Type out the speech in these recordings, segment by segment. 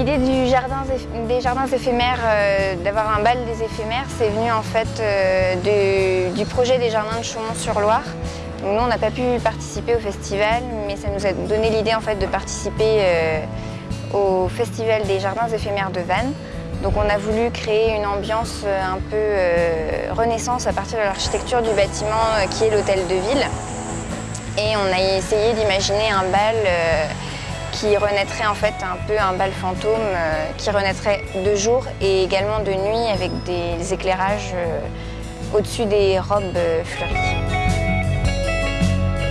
L'idée des jardins éphémères, euh, d'avoir un bal des éphémères, c'est venu en fait euh, du, projet des jardins de Chaumont-sur-Loire. Nous, on n'a pas pu participer au festival, mais ça nous a donné l'idée en fait de participer euh, au festival des jardins éphémères de Vannes. Donc on a voulu créer une ambiance un peu renaissance à partir de l'architecture du bâtiment qui est l'hôtel de ville. Et on a essayé d'imaginer un bal qui renaîtrait en fait un peu un bal fantôme euh, qui renaîtrait de jour et également de nuit avec des éclairages euh, au-dessus des robes euh, fleuries.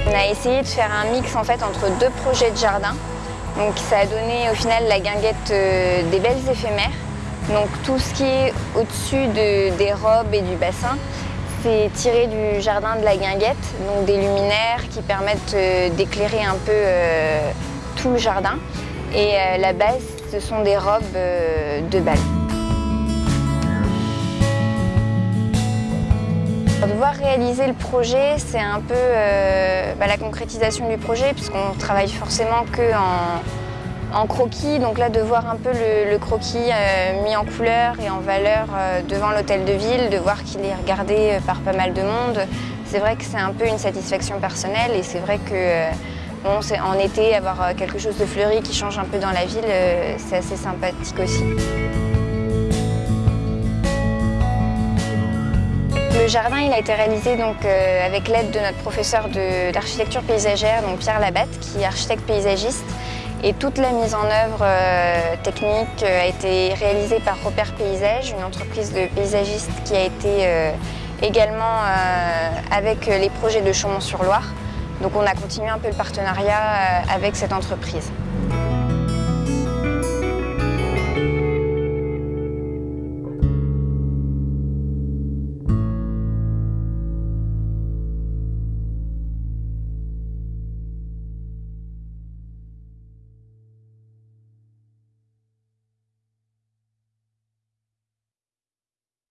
On a essayé de faire un mix en fait entre deux projets de jardin. Donc ça a donné au final la guinguette des belles éphémères. Donc tout ce qui est au-dessus des robes et du bassin, c'est tiré du jardin de la guinguette, donc des luminaires qui permettent d'éclairer un peu tout le jardin. Et euh, la base, ce sont des robes euh, de bal. Devoir réaliser le projet, c'est un peu euh, bah, la concrétisation du projet puisqu'on travaille forcément que en, croquis. Donc là, de voir un peu le, croquis mis en couleur et en valeur devant l'hôtel de ville, de voir qu'il est regardé par pas mal de monde, c'est vrai que c'est un peu une satisfaction personnelle et c'est vrai que En été, avoir euh, quelque chose de fleuri qui change un peu dans la ville, euh, c'est assez sympathique aussi. Le jardin a été réalisé euh, avec l'aide de notre professeur d'architecture paysagère, donc Pierre Labatte, qui est architecte paysagiste. Et toute la mise en œuvre technique a été réalisée par Repère Paysage, une entreprise de paysagistes qui a été également avec les projets de Chaumont-sur-Loire. Donc on a continué un peu le partenariat euh, avec cette entreprise.